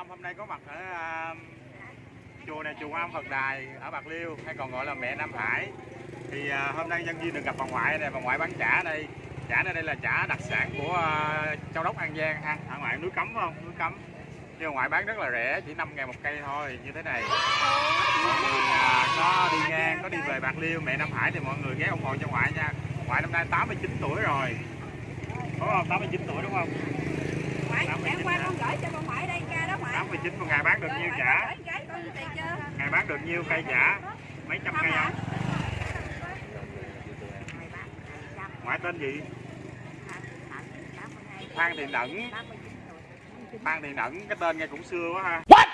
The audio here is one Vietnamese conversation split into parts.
Tâm hôm nay có mặt ở uh, chùa này chùa Am Phật Đài ở Bạc Liêu hay còn gọi là mẹ Nam Hải. Thì uh, hôm nay nhân viên được gặp bà ngoại này bà ngoại bán chả đây. Chả ở đây là chả đặc sản của uh, Châu Đốc An Giang. Ha ở ngoài núi Cấm không? Núi Cấm. Nhưng mà ngoại bán rất là rẻ chỉ 5 ngàn một cây thôi như thế này. Uh, có đi ngang có đi về Bạc Liêu mẹ Nam Hải thì mọi người ghé ủng hộ cho ngoại nha. Ngoại năm nay 89 tuổi rồi. Đúng không? 89 tuổi đúng không? Ngoại đã qua con gửi cho con 49 một ngày bán được nhiêu trả ngày bán được nhiêu cây chả, mấy trăm cây không? Ngoại tên gì? Phan thị đẩn phan thị đẩn cái tên nghe cũng xưa quá ha. What?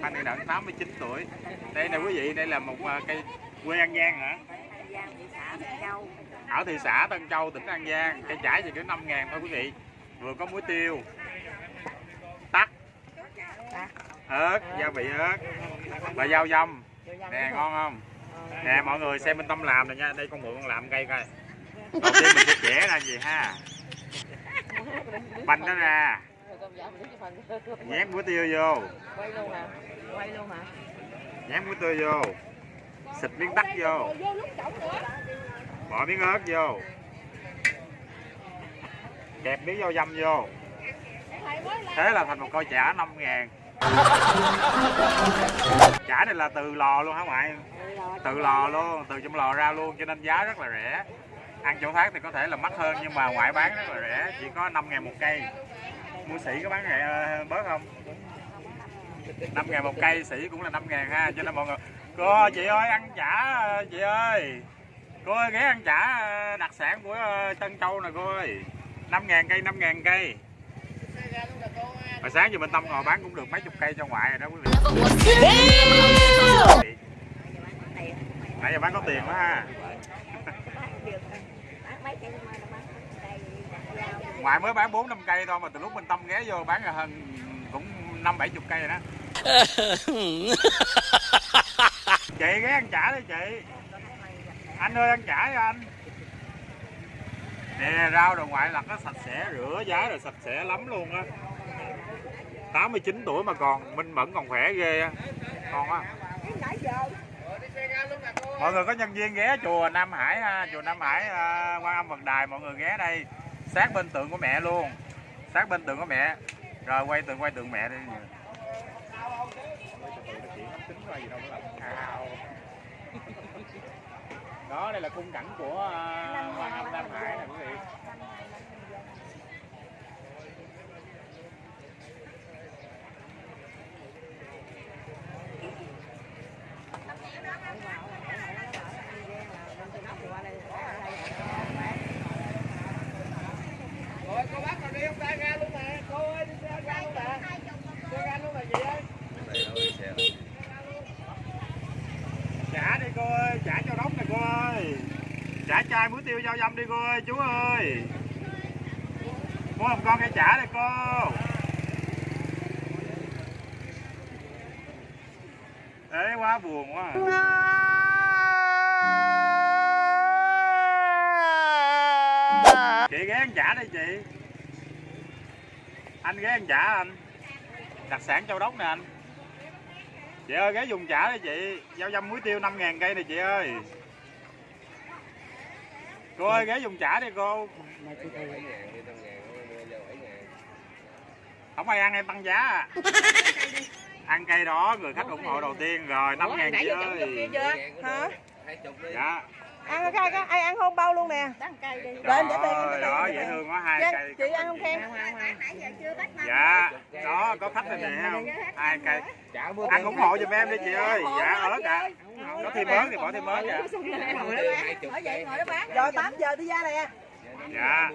phan thị đẩn 89 tuổi. Đây nè quý vị đây là một à, cây quê an giang hả? Ở thị xã Tân Châu tỉnh An Giang. Cây chả chỉ có 5 ngàn thôi quý vị. Vừa có muối tiêu ớt gia vị ớt. Và rau dâm nè ngon không? Nè mọi người xem bên tâm làm này nha. Đây con mượn con làm cây coi. Đầu tiên mình sẽ chẻ ra gì ha? Banh nó ra. Nhét muối tiêu vô. Quay luôn hả? Quay luôn hả? Nhét muối tiêu vô. Xịt miếng tắc vô. Bỏ miếng ớt vô. Kẹp miếng rau dâm vô. Thế là thành một coi chả 5 ngàn chả này là từ lò luôn hả ngoại? Từ lò luôn, từ trong lò ra luôn, cho nên giá rất là rẻ. Ăn chỗ khác thì có thể là mắc hơn, nhưng mà ngoại bán rất là rẻ, chỉ có 5 ngàn một cây. Mua sĩ có bán rẻ ờ, bớt không? 5 ngàn một cây sĩ cũng là 5 ngàn ha, cho nên mọi người cô, chị ơi, ăn chả ờ, chị ơi. Cô ơi, ghé ăn chả ờ, đặc sản của Tân Châu nè, cô ơi. 5 ngàn cây 5 ngàn cây. Hồi sáng giờ bên Tâm ngồi bán cũng được mấy chục cây cho ngoại rồi đó quý vị. Nãy giờ bán có tiền quá ha. Ngoại mới bán bốn năm cây thôi mà từ lúc bên Tâm ghé vô bán là hơn cũng năm bảy chục cây rồi đó. Chị ghé ăn chả đi chị. Anh ơi ăn chả đi anh. Nè rau đồ ngoại lặt nó sạch sẽ rửa giá rồi sạch sẽ lắm luôn á 89 tuổi mà còn, minh mẫn còn khỏe ghê á. Còn á mọi người có nhân viên ghé chùa Nam Hải ha chùa Nam Hải à, Quan Âm Phật Đài, mọi người ghé đây. Sát bên tượng của mẹ luôn. Sát bên tượng của mẹ. Rồi quay tượng quay tượng mẹ đi. Đó, đây là khung cảnh của à, Quan Âm Nam Hải nè, quý vị rồi cô bác còn đi không ra ga luôn nè cô ơi đi ra ga luôn nè ra ga luôn nè chị ơi trả đi cô ơi trả cho đốc này cô ơi trả chai muối tiêu rau dâm đi cô ơi, chú ơi. Mua một con cây chả đây cô. Ế quá buồn quá à. chị ghé ăn chả đây chị. Anh ghé ăn chả anh. Đặc sản châu đốc nè anh. Chị ơi, ghé dùng chả đây chị. Rau dăm muối tiêu 5 ngàn cây này chị ơi cô ơi ghé dùng chả đi cô. Không ai ăn em tăng giá à. Ăn cây đó người khách ủng hộ đầu tiên rồi 5 ngàn chị ơi hả dạ ăn cái cái ai ăn không? Bao luôn nè. Cây đi. Để em để tiền, tiền, đó dễ thương quá hai Dạ, cây chị ăn không khen Nãy giờ chưa bắt năm. dạ đó có khách này nè thấy không? hai cây. ăn ủng hộ giùm em đi chị ơi. Dạ ớt ạ có thêm ớt thì bỏ thêm ớt dạ Ở vậy ngồi đó bán. rồi 8 giờ đi ra nè. Dạ.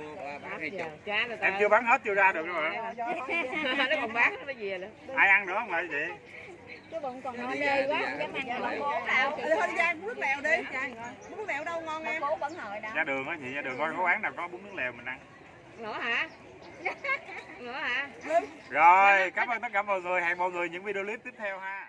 Em chưa bán hết chưa ra được nữa mà nó còn bán nó về nữa ai ăn nữa không lại chị Cái bụng còn ngon lê quá, không dám ăn bún bố nào. thôi đi ra nước lèo đi. Nước lèo đâu ngon em? Bố vẫn hồi đâu. ra đường á chị ra đường. Coi có quán nào có bún nước lèo mình ăn? Nữa hả? Nữa hả? Rồi cảm ơn tất cả mọi người. Hẹn mọi người những video clip tiếp theo ha